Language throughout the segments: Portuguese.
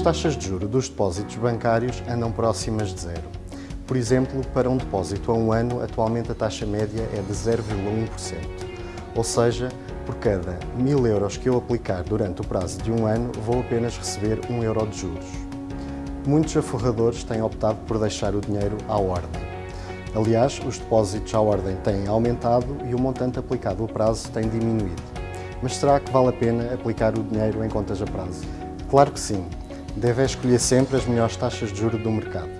taxas de juro dos depósitos bancários andam próximas de zero. Por exemplo, para um depósito a um ano, atualmente a taxa média é de 0,1%. Ou seja, por cada 1000 euros que eu aplicar durante o prazo de um ano, vou apenas receber 1 euro de juros. Muitos aforradores têm optado por deixar o dinheiro à ordem. Aliás, os depósitos à ordem têm aumentado e o montante aplicado ao prazo tem diminuído. Mas será que vale a pena aplicar o dinheiro em contas a prazo? Claro que sim. Deve escolher sempre as melhores taxas de juro do mercado.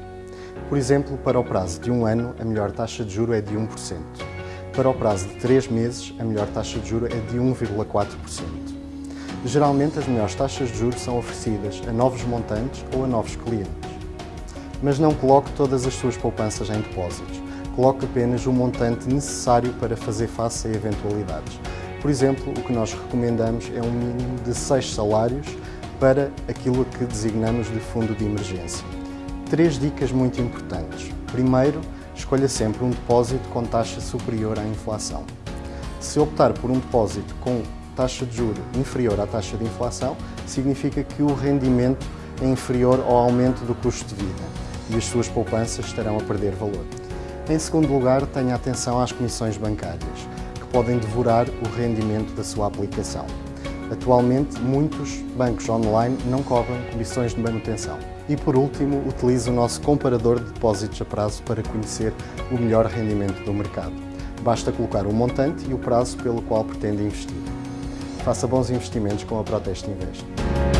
Por exemplo, para o prazo de um ano, a melhor taxa de juro é de 1%. Para o prazo de 3 meses, a melhor taxa de juro é de 1,4%. Geralmente, as melhores taxas de juros são oferecidas a novos montantes ou a novos clientes. Mas não coloque todas as suas poupanças em depósitos. Coloque apenas o montante necessário para fazer face a eventualidades. Por exemplo, o que nós recomendamos é um mínimo de 6 salários para aquilo que designamos de fundo de emergência. Três dicas muito importantes. Primeiro, escolha sempre um depósito com taxa superior à inflação. Se optar por um depósito com taxa de juro inferior à taxa de inflação, significa que o rendimento é inferior ao aumento do custo de vida e as suas poupanças estarão a perder valor. Em segundo lugar, tenha atenção às comissões bancárias, que podem devorar o rendimento da sua aplicação. Atualmente, muitos bancos online não cobram comissões de manutenção. E por último, utilize o nosso comparador de depósitos a prazo para conhecer o melhor rendimento do mercado. Basta colocar o montante e o prazo pelo qual pretende investir. Faça bons investimentos com a Proteste Invest.